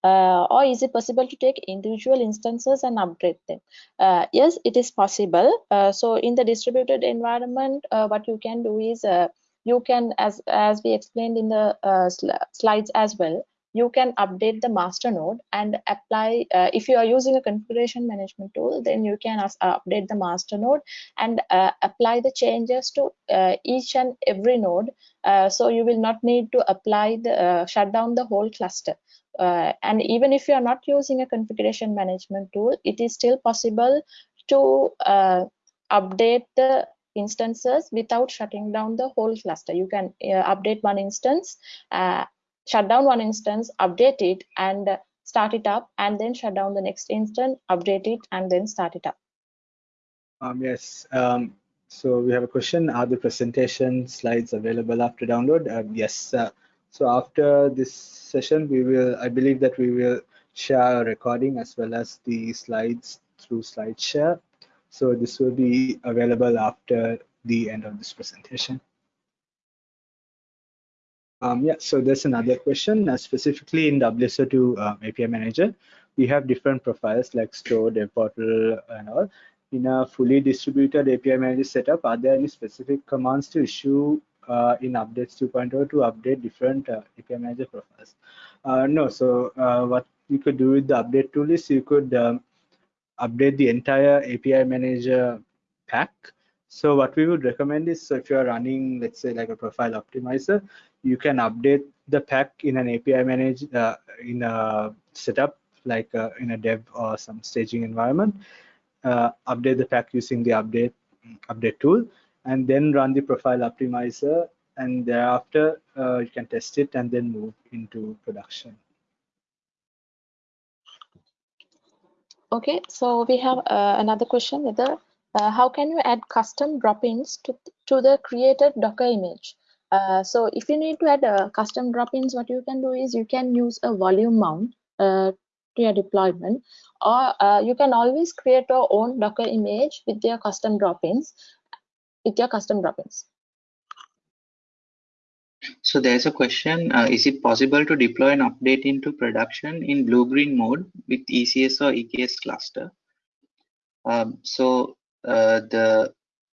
Uh, or is it possible to take individual instances and upgrade them? Uh, yes, it is possible. Uh, so in the distributed environment, uh, what you can do is uh, you can, as, as we explained in the uh, sl slides as well, you can update the master node and apply uh, if you are using a configuration management tool then you can uh, update the master node and uh, apply the changes to uh, each and every node. Uh, so you will not need to apply the uh, shut down the whole cluster. And even if you are not using a configuration management tool it is still possible to update the instances without shutting down the whole cluster. You can update one instance shut down one instance, update it and start it up and then shut down the next instance, update it and then start it up. Um, yes, um, so we have a question, are the presentation slides available after download? Um, yes, uh, so after this session, we will, I believe that we will share a recording as well as the slides through SlideShare. So this will be available after the end of this presentation. Um, yeah, so there's another question. Uh, specifically in WSO2 uh, API Manager, we have different profiles like store, dev portal, and all. In a fully distributed API Manager setup, are there any specific commands to issue uh, in updates 2.0 to update different uh, API Manager profiles? Uh, no, so uh, what you could do with the update tool is you could um, update the entire API Manager pack so what we would recommend is so if you're running, let's say like a profile optimizer, you can update the pack in an API manage uh, in a setup like uh, in a dev or some staging environment. Uh, update the pack using the update update tool, and then run the profile optimizer, and thereafter uh, you can test it and then move into production. Okay, so we have uh, another question whether how can you add custom drop-ins to, to the created Docker image? Uh, so if you need to add uh, custom drop-ins, what you can do is you can use a volume mount uh, to your deployment, or uh, you can always create your own Docker image with your custom drop-ins, with your custom drop-ins. So there's a question, uh, is it possible to deploy an update into production in blue-green mode with ECS or EKS cluster? Um, so uh, the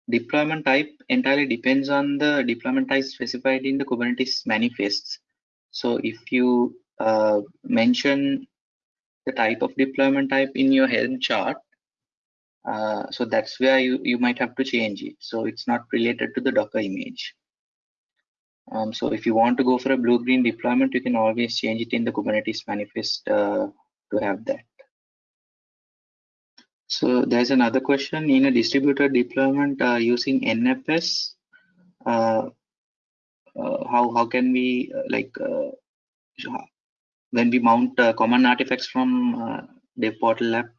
deployment type entirely depends on the deployment type specified in the Kubernetes manifests. So if you uh, mention the type of deployment type in your Helm chart, uh, so that's where you, you might have to change it. So it's not related to the Docker image. Um, so if you want to go for a blue-green deployment, you can always change it in the Kubernetes manifest uh, to have that. So there's another question in a distributed deployment uh, using NFS. Uh, uh, how how can we uh, like uh, when we mount common artifacts from dev portal app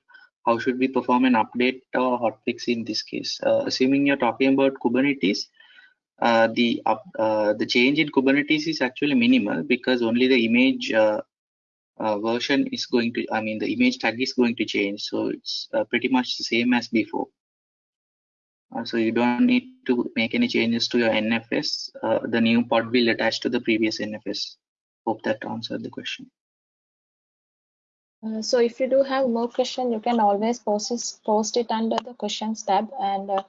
how should we perform an update or hotfix in this case assuming you're talking about kubernetes uh, the uh, the change in Kubernetes is actually minimal because only the image uh, version is going to, I mean, the image tag is going to change. So it's pretty much the same as before. so you don't need to make any changes to your NFS. the new pod will attach to the previous NFS. Hope that answered the question. Uh, so if you do have more question, you can always post it, post it under the questions tab and uh,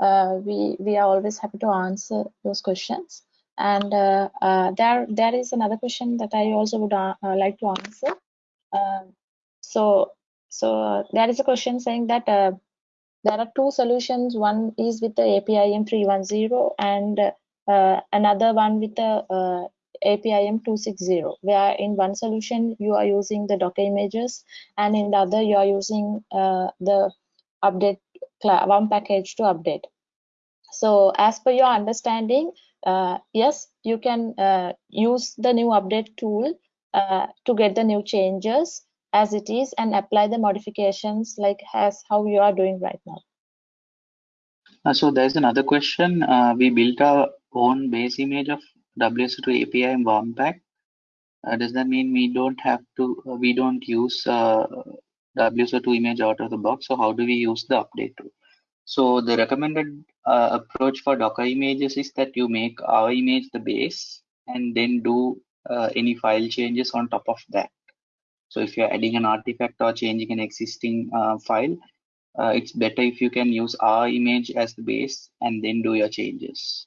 uh, we we are always happy to answer those questions. And uh, uh, there there is another question that I also would like to answer. so so there is a question saying that there are two solutions. One is with the APIM 310 and uh, another one with the uh, APIM 260, where in one solution you are using the Docker images and in the other you are using uh, the update one package to update. So as per your understanding, uh, yes, you can uh, use the new update tool uh, to get the new changes as it is and apply the modifications like as how you are doing right now. Uh, so there's another question. Uh, we built our own base image of WSO2 API and WUM pack. Uh, does that mean we don't have to, we don't use WSO2 image out of the box? So how do we use the update tool? So the recommended uh, approach for Docker images is that you make our image the base and then do uh, any file changes on top of that. So if you're adding an artifact or changing an existing uh, file, uh, it's better if you can use our image as the base and then do your changes.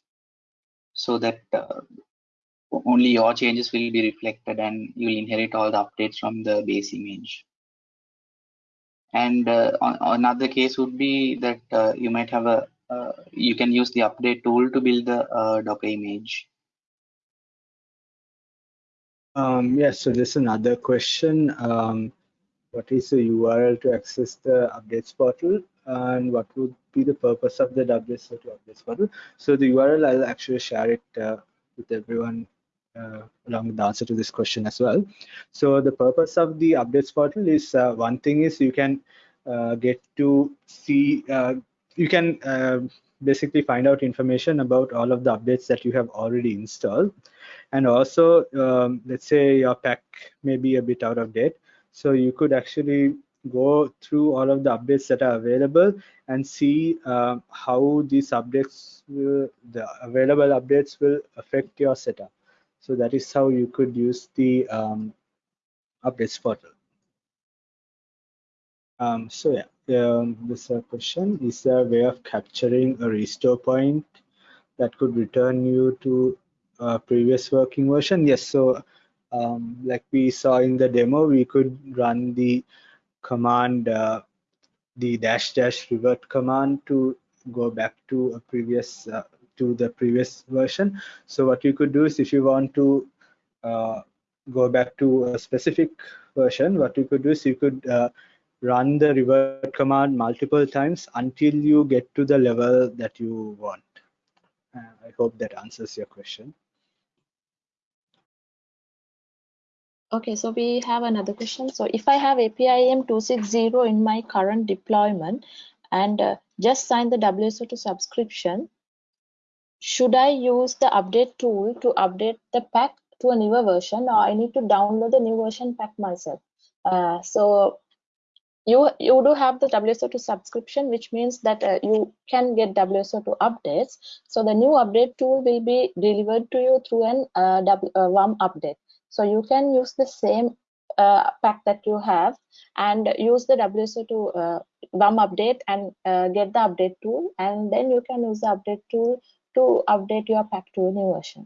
So that uh, only your changes will be reflected and you'll inherit all the updates from the base image. And uh, another case would be that uh, you might have a, uh, you can use the update tool to build the uh, Docker image. Um, yes, so there's another question. Um, what is the URL to access the updates portal and what would be the purpose of the WSO2 updates portal? So the URL, I'll actually share it uh, with everyone uh, along with the answer to this question as well. So the purpose of the updates portal is uh, one thing is you can uh, get to see, uh, you can uh, basically find out information about all of the updates that you have already installed. And also, um, let's say your pack may be a bit out of date. So you could actually go through all of the updates that are available and see uh, how these updates, will, the available updates will affect your setup. So that is how you could use the um, updates portal. Um, so yeah, um, this uh, question is there a way of capturing a restore point that could return you to a previous working version? Yes, so um, like we saw in the demo, we could run the command, uh, the dash dash revert command to go back to a previous uh, to the previous version. So what you could do is if you want to uh, go back to a specific version, what you could do is you could uh, run the revert command multiple times until you get to the level that you want. Uh, I hope that answers your question. Okay, so we have another question. So if I have APIM 260 in my current deployment and uh, just sign the WSO2 subscription, should I use the update tool to update the pack to a newer version or I need to download the new version pack myself? Uh, so you you do have the WSO2 subscription, which means that uh, you can get WSO2 updates. So the new update tool will be delivered to you through an uh, uh, WUM update. So you can use the same uh, pack that you have and use the WSO2 uh, WUM update and get the update tool, and then you can use the update tool to update your pack to a new version.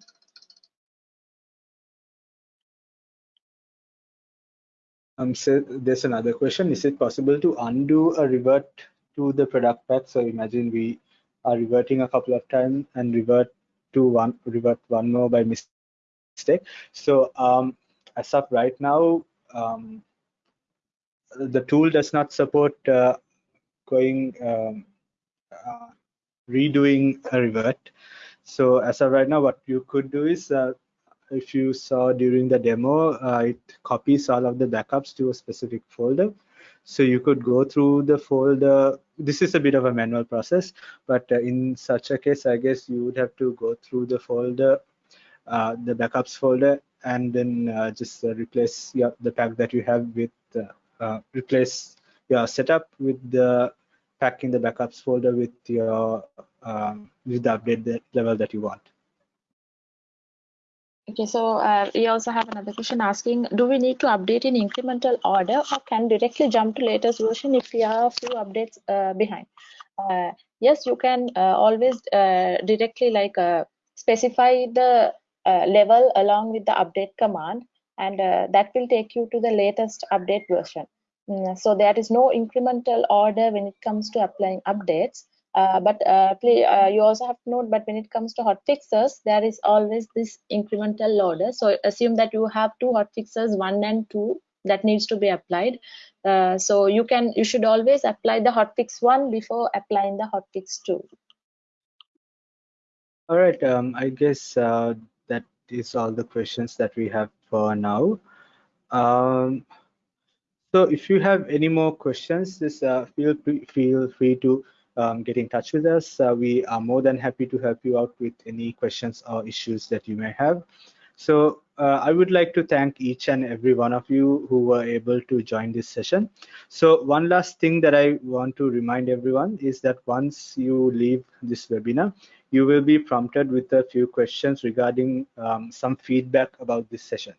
Um, so there's another question. Is it possible to undo a revert to the product pack? So imagine we are reverting a couple of times and revert to one revert one more by mistake. So um, as of right now, um, the tool does not support uh, going um, uh, redoing a revert So as of right now, what you could do is, uh, if you saw during the demo, uh, it copies all of the backups to a specific folder. So you could go through the folder. This is a bit of a manual process, but uh, in such a case, I guess you would have to go through the folder, uh, the backups folder, and then uh, just uh, replace the pack that you have with, replace your setup with the pack in the backups folder with your um, with the update that level that you want. Okay, so uh, we also have another question asking, do we need to update in incremental order or can directly jump to latest version if we are a few updates uh, behind? Uh, yes, you can uh, always uh, directly like uh, specify the level along with the update command and that will take you to the latest update version. So there is no incremental order when it comes to applying updates. Uh, but uh, uh, you also have to note but when it comes to hot fixes there is always this incremental order. So assume that you have two hot fixes one and two that needs to be applied. Uh, so you can you should always apply the hot fix one before applying the hot fix two. All right um, i guess uh, that is all the questions that we have for now. Um, so if you have any more questions just uh, feel feel free to um, get in touch with us. Uh, we are more than happy to help you out with any questions or issues that you may have. So uh, I would like to thank each and every one of you who were able to join this session. So one last thing that I want to remind everyone is that once you leave this webinar, you will be prompted with a few questions regarding um, some feedback about this session.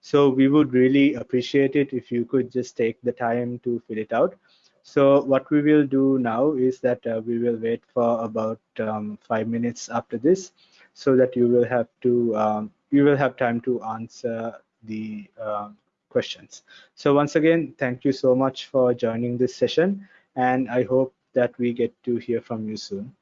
So we would really appreciate it if you could just take the time to fill it out. So what we will do now is that uh, we will wait for about um, five minutes after this so that you will have to um, you will have time to answer the uh, questions. So once again, thank you so much for joining this session and I hope that we get to hear from you soon.